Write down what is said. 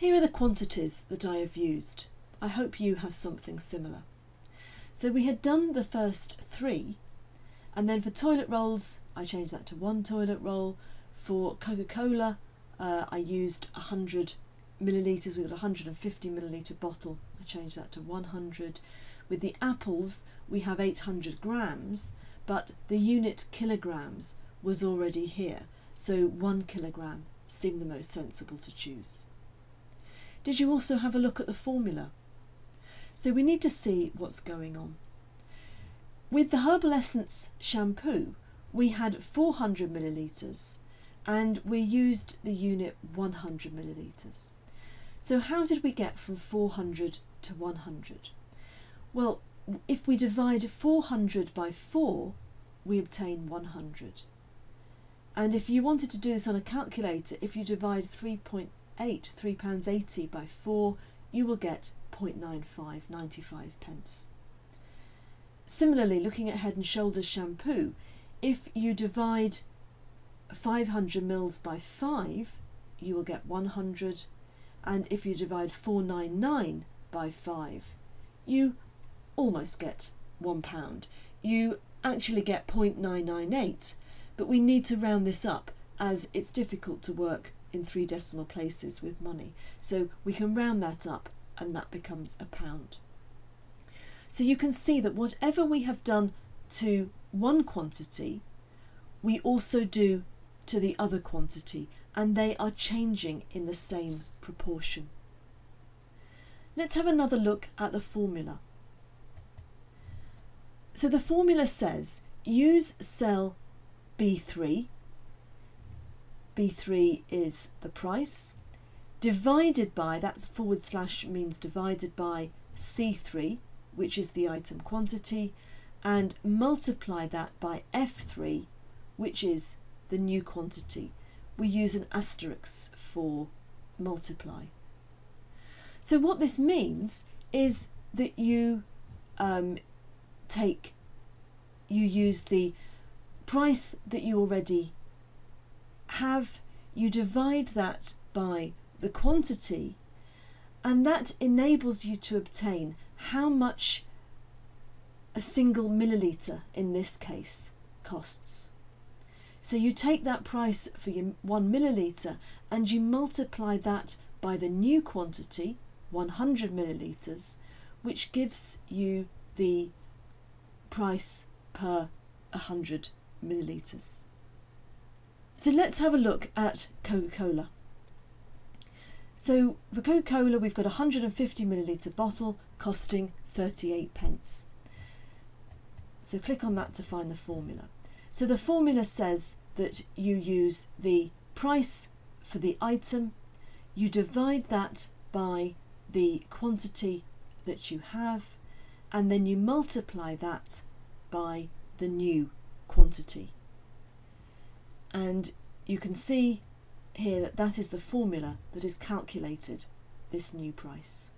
Here are the quantities that I have used. I hope you have something similar. So we had done the first three and then for toilet rolls I changed that to one toilet roll. For Coca-Cola uh, I used 100 millilitres We got a 150 millilitre bottle. I changed that to 100. With the apples we have 800 grams but the unit kilograms was already here so one kilogram seemed the most sensible to choose. Did you also have a look at the formula? So we need to see what's going on. With the Herbal Essence shampoo, we had 400 millilitres and we used the unit 100 millilitres. So how did we get from 400 to 100? Well, if we divide 400 by 4, we obtain 100. And if you wanted to do this on a calculator, if you divide 3.8, £3.80 by 4, you will get 0.95, 95 pence. Similarly, looking at Head and Shoulders shampoo, if you divide 500 mils by 5, you will get 100. And if you divide 499 by 5, you almost get £1. You actually get 0.998 but we need to round this up as it's difficult to work in three decimal places with money. So we can round that up and that becomes a pound. So you can see that whatever we have done to one quantity, we also do to the other quantity and they are changing in the same proportion. Let's have another look at the formula. So the formula says use cell B3. B3 is the price, divided by, that's forward slash means divided by C3, which is the item quantity, and multiply that by F3, which is the new quantity. We use an asterisk for multiply. So what this means is that you um, take, you use the price that you already have, you divide that by the quantity and that enables you to obtain how much a single milliliter in this case costs. So you take that price for your one milliliter and you multiply that by the new quantity, 100 milliliters, which gives you the price per 100 millilitres. So let's have a look at Coca-Cola. So for Coca-Cola we've got a 150 millilitre bottle costing 38 pence. So click on that to find the formula. So the formula says that you use the price for the item, you divide that by the quantity that you have, and then you multiply that by the new quantity. And you can see here that that is the formula that is calculated this new price.